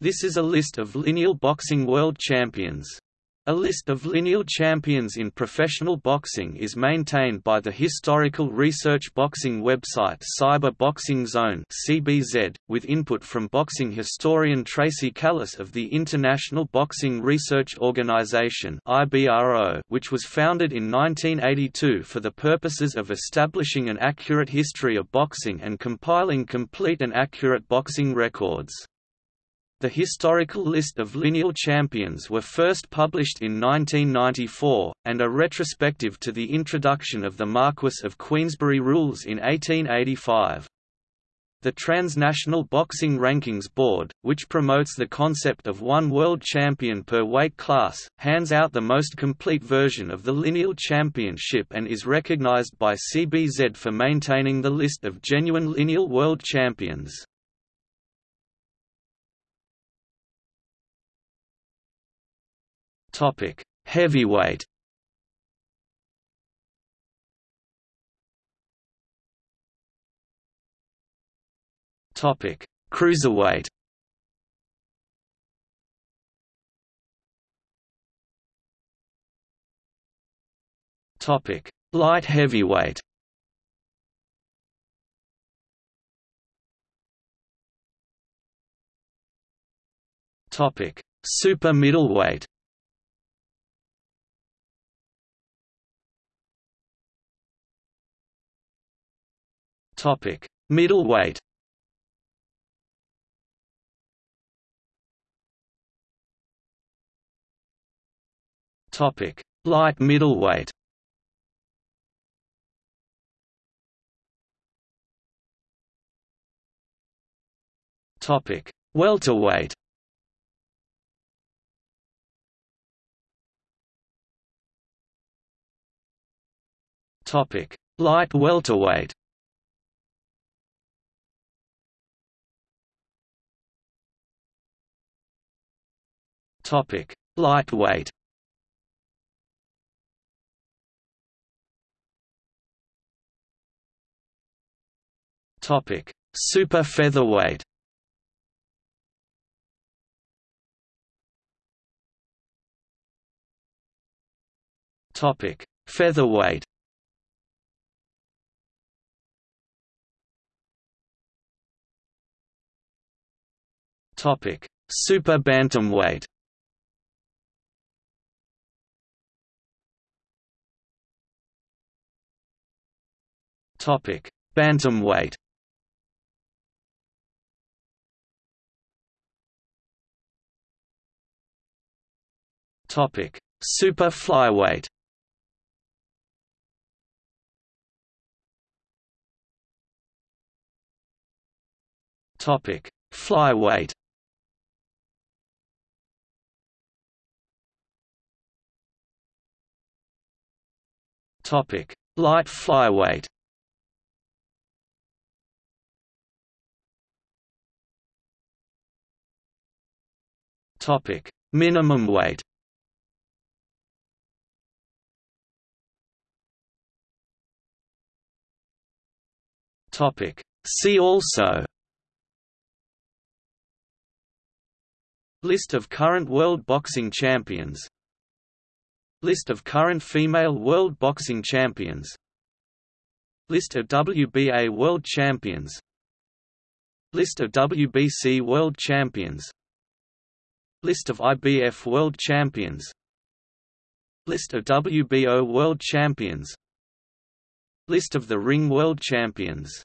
This is a list of lineal boxing world champions. A list of lineal champions in professional boxing is maintained by the historical research boxing website Cyber Boxing Zone (CBZ), with input from boxing historian Tracy Callis of the International Boxing Research Organization (IBRO), which was founded in 1982 for the purposes of establishing an accurate history of boxing and compiling complete and accurate boxing records. The historical list of lineal champions were first published in 1994, and are retrospective to the introduction of the Marquess of Queensberry rules in 1885. The Transnational Boxing Rankings Board, which promotes the concept of one world champion per weight class, hands out the most complete version of the lineal championship and is recognized by CBZ for maintaining the list of genuine lineal world champions. Topic: Heavyweight. Topic: Cruiserweight. Topic: Light heavyweight. Topic: Super middleweight. Topic: Middleweight. Topic: Light middleweight. Topic: Welterweight. Topic: Light welterweight. Topic: Lightweight. Topic: Super featherweight. Topic: Featherweight. Topic: Super bantamweight. Topic: Bantamweight. Topic: Super flyweight. Topic: Flyweight. Topic: Light flyweight. Topic: Minimum weight. Topic: See also. List of current world boxing champions. List of current female world boxing champions. List of WBA world champions. List of WBC world champions List of IBF World Champions. List of WBO World Champions. List of the Ring World Champions